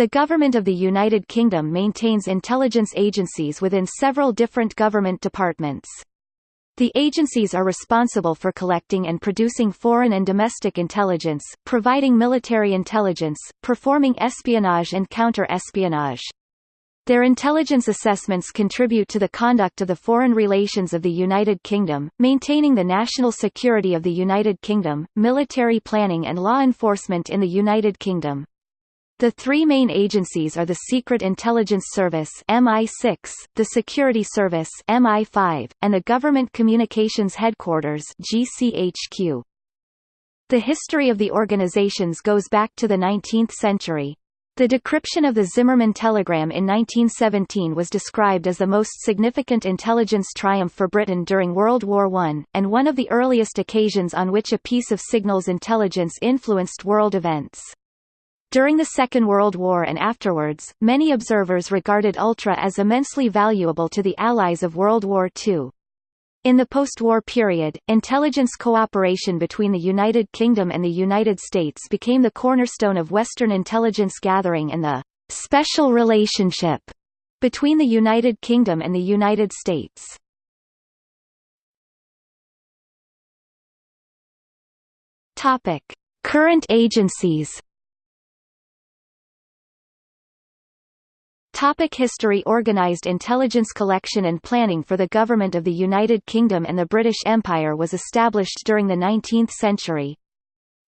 The Government of the United Kingdom maintains intelligence agencies within several different government departments. The agencies are responsible for collecting and producing foreign and domestic intelligence, providing military intelligence, performing espionage and counter-espionage. Their intelligence assessments contribute to the conduct of the foreign relations of the United Kingdom, maintaining the national security of the United Kingdom, military planning and law enforcement in the United Kingdom. The three main agencies are the Secret Intelligence Service MI6, the Security Service MI5, and the Government Communications Headquarters GCHQ. The history of the organizations goes back to the 19th century. The decryption of the Zimmermann telegram in 1917 was described as the most significant intelligence triumph for Britain during World War I, and one of the earliest occasions on which a piece of signals intelligence influenced world events. During the Second World War and afterwards, many observers regarded Ultra as immensely valuable to the Allies of World War II. In the post-war period, intelligence cooperation between the United Kingdom and the United States became the cornerstone of Western intelligence gathering and the «special relationship» between the United Kingdom and the United States. Current agencies Topic history Organised intelligence collection and planning for the government of the United Kingdom and the British Empire was established during the 19th century.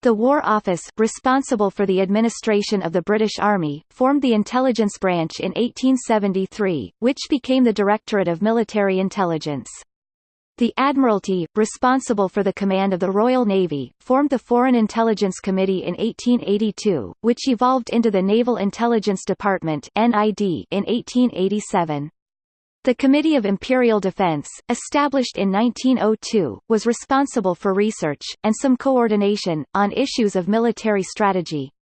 The War Office, responsible for the administration of the British Army, formed the Intelligence Branch in 1873, which became the Directorate of Military Intelligence. The Admiralty, responsible for the command of the Royal Navy, formed the Foreign Intelligence Committee in 1882, which evolved into the Naval Intelligence Department in 1887. The Committee of Imperial Defense, established in 1902, was responsible for research, and some coordination, on issues of military strategy.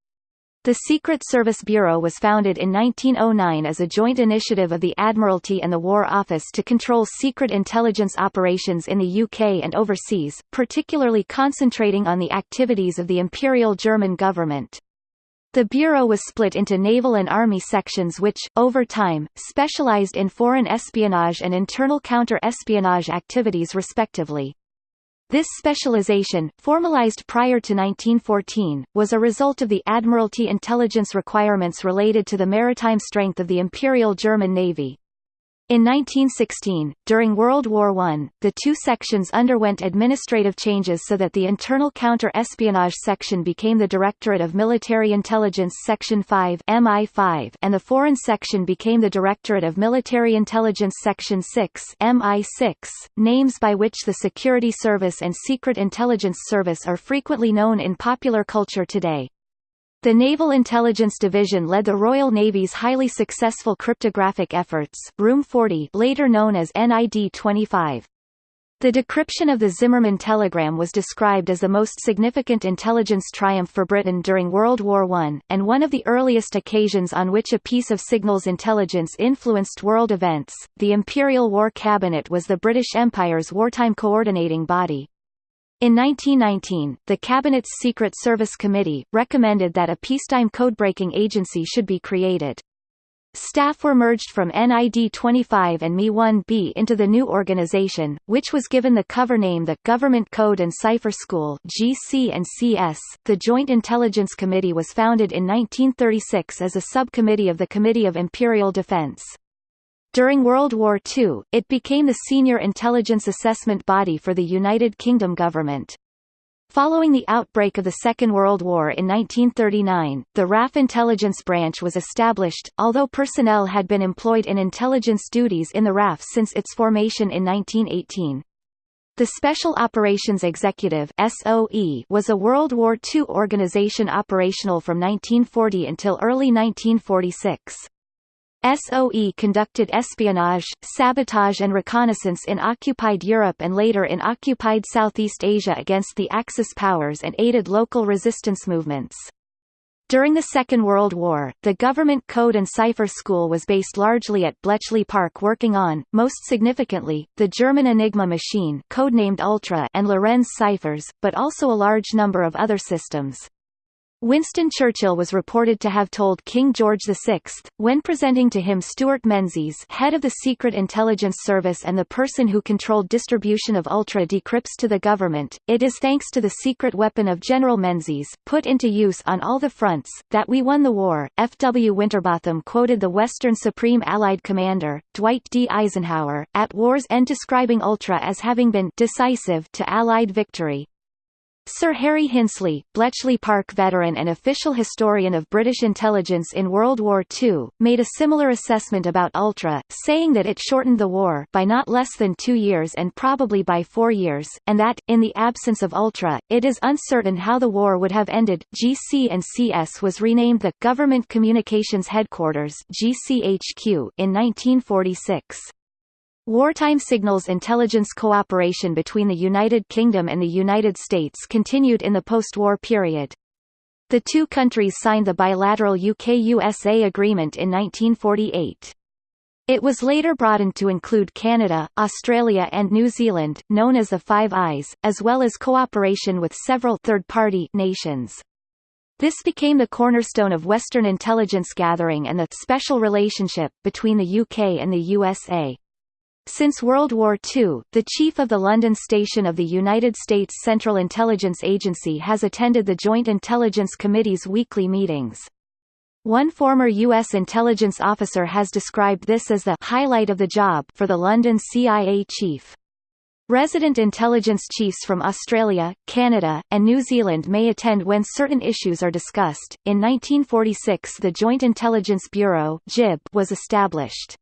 The Secret Service Bureau was founded in 1909 as a joint initiative of the Admiralty and the War Office to control secret intelligence operations in the UK and overseas, particularly concentrating on the activities of the Imperial German government. The Bureau was split into naval and army sections which, over time, specialized in foreign espionage and internal counter-espionage activities respectively. This specialization, formalized prior to 1914, was a result of the Admiralty intelligence requirements related to the maritime strength of the Imperial German Navy. In 1916, during World War I, the two sections underwent administrative changes so that the Internal Counter-Espionage Section became the Directorate of Military Intelligence Section 5 MI5 and the Foreign Section became the Directorate of Military Intelligence Section 6 MI6, names by which the Security Service and Secret Intelligence Service are frequently known in popular culture today. The Naval Intelligence Division led the Royal Navy's highly successful cryptographic efforts Room 40 later known as NID-25. The decryption of the Zimmermann telegram was described as the most significant intelligence triumph for Britain during World War I, and one of the earliest occasions on which a piece of signals intelligence influenced world events. The Imperial War Cabinet was the British Empire's wartime coordinating body. In 1919, the Cabinet's Secret Service Committee, recommended that a peacetime codebreaking agency should be created. Staff were merged from NID-25 and MI-1B into the new organization, which was given the cover name the Government Code and Cipher School GC and CS. .The Joint Intelligence Committee was founded in 1936 as a subcommittee of the Committee of Imperial Defense. During World War II, it became the senior intelligence assessment body for the United Kingdom government. Following the outbreak of the Second World War in 1939, the RAF Intelligence Branch was established, although personnel had been employed in intelligence duties in the RAF since its formation in 1918. The Special Operations Executive SOE was a World War II organization operational from 1940 until early 1946. SOE conducted espionage, sabotage and reconnaissance in occupied Europe and later in occupied Southeast Asia against the Axis powers and aided local resistance movements. During the Second World War, the Government Code and Cipher School was based largely at Bletchley Park working on, most significantly, the German Enigma machine codenamed Ultra and Lorenz ciphers, but also a large number of other systems. Winston Churchill was reported to have told King George VI, when presenting to him Stuart Menzies head of the Secret Intelligence Service and the person who controlled distribution of ultra decrypts to the government, it is thanks to the secret weapon of General Menzies, put into use on all the fronts, that we won the war. F. W. Winterbotham quoted the Western Supreme Allied Commander, Dwight D. Eisenhower, at war's end describing ultra as having been decisive to Allied victory, Sir Harry Hinsley, Bletchley Park veteran and official historian of British intelligence in World War II, made a similar assessment about Ultra, saying that it shortened the war by not less than two years and probably by four years, and that, in the absence of Ultra, it is uncertain how the war would have ended. GC and CS was renamed the Government Communications Headquarters GCHQ in 1946. Wartime signals intelligence cooperation between the United Kingdom and the United States continued in the post-war period. The two countries signed the bilateral UK-USA agreement in 1948. It was later broadened to include Canada, Australia and New Zealand, known as the Five Eyes, as well as cooperation with several third-party nations. This became the cornerstone of Western intelligence gathering and the special relationship between the UK and the USA. Since World War II, the chief of the London station of the United States Central Intelligence Agency has attended the Joint Intelligence Committee's weekly meetings. One former U.S. intelligence officer has described this as the highlight of the job for the London CIA chief. Resident intelligence chiefs from Australia, Canada, and New Zealand may attend when certain issues are discussed. In 1946, the Joint Intelligence Bureau (JIB) was established.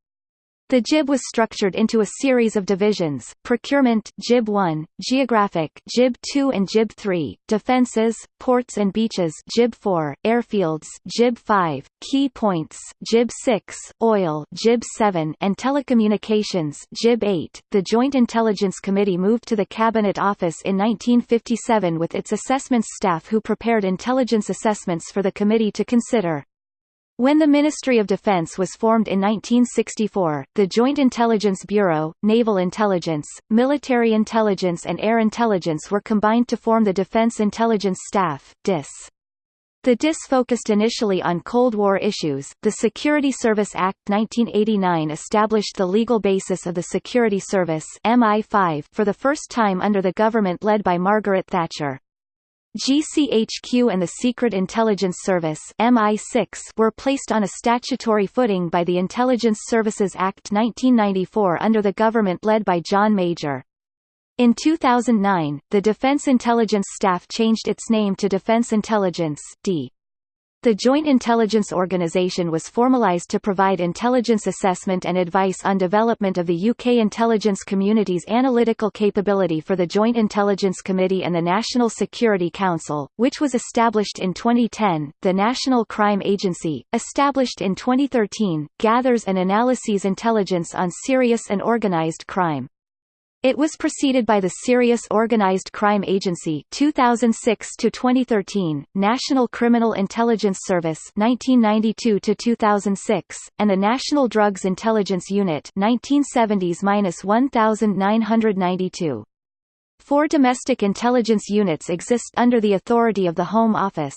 The JIB was structured into a series of divisions, procurement JIB 1, geographic JIB 2 and JIB 3, defenses, ports and beaches JIB 4, airfields JIB 5, key points JIB 6, oil JIB 7 and telecommunications JIB 8. The Joint Intelligence Committee moved to the Cabinet Office in 1957 with its assessments staff who prepared intelligence assessments for the committee to consider. When the Ministry of Defense was formed in 1964, the Joint Intelligence Bureau, Naval Intelligence, Military Intelligence and Air Intelligence were combined to form the Defense Intelligence Staff DIS. The DIS focused initially on Cold War issues. The Security Service Act 1989 established the legal basis of the Security Service MI5 for the first time under the government led by Margaret Thatcher. GCHQ and the Secret Intelligence Service MI6 were placed on a statutory footing by the Intelligence Services Act 1994 under the government led by John Major. In 2009, the Defense Intelligence Staff changed its name to Defense Intelligence D. The Joint Intelligence Organization was formalized to provide intelligence assessment and advice on development of the UK intelligence community's analytical capability for the Joint Intelligence Committee and the National Security Council, which was established in 2010. The National Crime Agency, established in 2013, gathers and analyses intelligence on serious and organized crime. It was preceded by the Serious Organized Crime Agency 2006 to 2013, National Criminal Intelligence Service 1992 to 2006, and the National Drugs Intelligence Unit 1970s-1992. Four domestic intelligence units exist under the authority of the Home Office.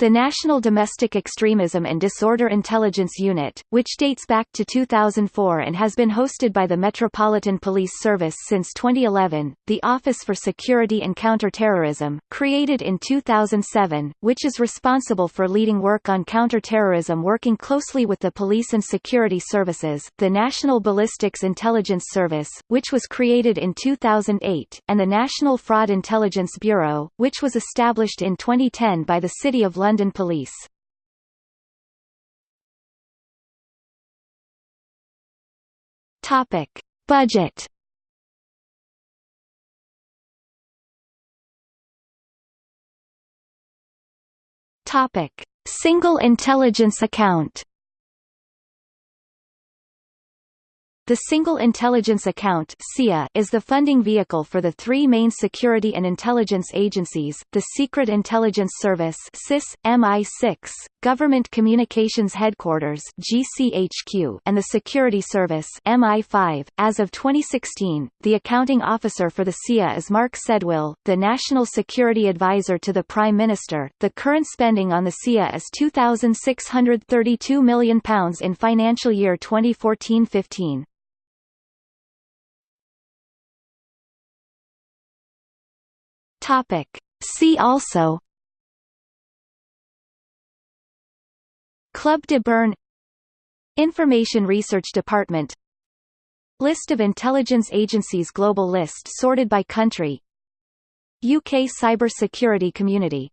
The National Domestic Extremism and Disorder Intelligence Unit, which dates back to 2004 and has been hosted by the Metropolitan Police Service since 2011, the Office for Security and Counterterrorism, created in 2007, which is responsible for leading work on counterterrorism working closely with the police and security services, the National Ballistics Intelligence Service, which was created in 2008, and the National Fraud Intelligence Bureau, which was established in 2010 by the City of London London Police. Topic: Budget. Topic: Single Intelligence Account. The Single Intelligence Account is the funding vehicle for the three main security and intelligence agencies, the Secret Intelligence Service SIS, MI6, Government Communications Headquarters (GCHQ) and the Security Service (MI5). As of 2016, the accounting officer for the SIA is Mark Sedwill, the National Security Advisor to the Prime Minister. The current spending on the SIA is £2,632 million in financial year 2014-15. Topic. See also Club de Bern Information Research Department List of intelligence agencies Global list sorted by country UK Cyber Security Community